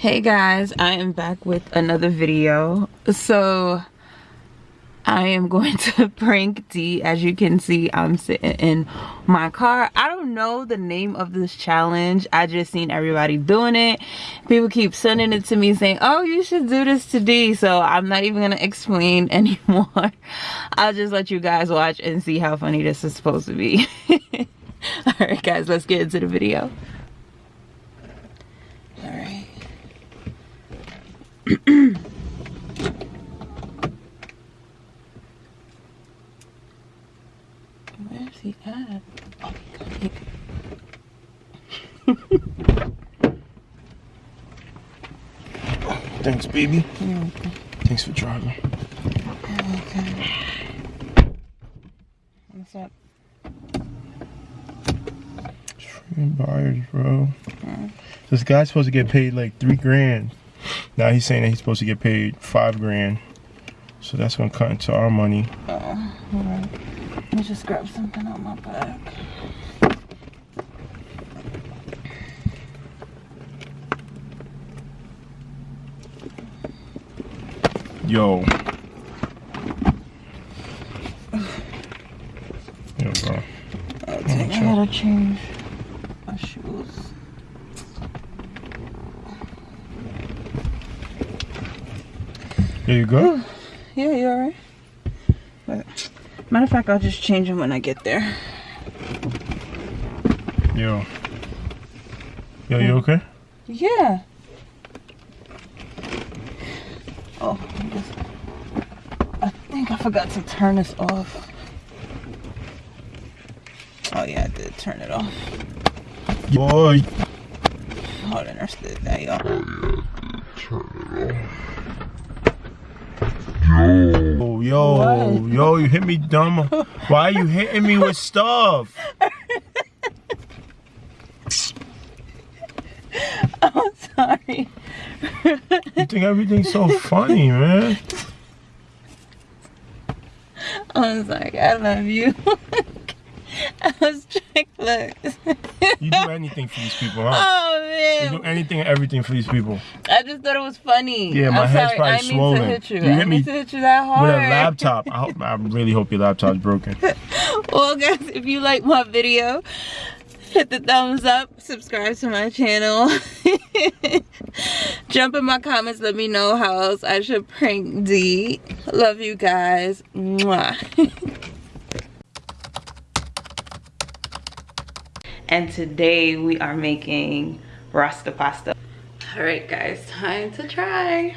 hey guys. I am back with another video. So i am going to prank d. As you can see i'm sitting in my car. I don't know the name of this challenge. I just seen everybody doing it. People keep sending it to me saying oh you should do this to d. So i'm not even gonna explain anymore. I'll just let you guys watch and see how funny this is supposed to be. All right guys let's get into the video all right Where's he at? Oh, Thanks, baby. Thanks for driving. Okay. What's up? Freaking buyers, bro. This guy's supposed to get paid like three grand. Now he's saying that he's supposed to get paid five grand. So that's gonna cut into our money. Oh, alright. Let me just grab something on my back. Yo. Yo, bro. I gotta change my shoes. There you go. Yeah, you alright? Matter of fact, I'll just change them when I get there. Yo. Yo, you okay? Yeah. Oh, I, just, I think I forgot to turn this off. Oh yeah, I did turn it off. Boy. Oh, I understood that, y'all. Oh, yeah, turn it off. Yo, oh, yo, what? yo, you hit me dumb. Why are you hitting me with stuff? I'm sorry. you think everything's so funny, man? I'm sorry. I love you. I was look. you do anything for these people, huh? Oh man. You do anything and everything for these people. I just thought it was funny. Yeah, my I'm head's sorry. probably I swollen. Need to hit you. you I hit me to hit you that hard. With a laptop. I hope I really hope your laptop's broken. well guys, if you like my video, hit the thumbs up, subscribe to my channel. Jump in my comments, let me know how else I should prank D. Love you guys. Mwah. and today we are making rasta pasta. All right guys time to try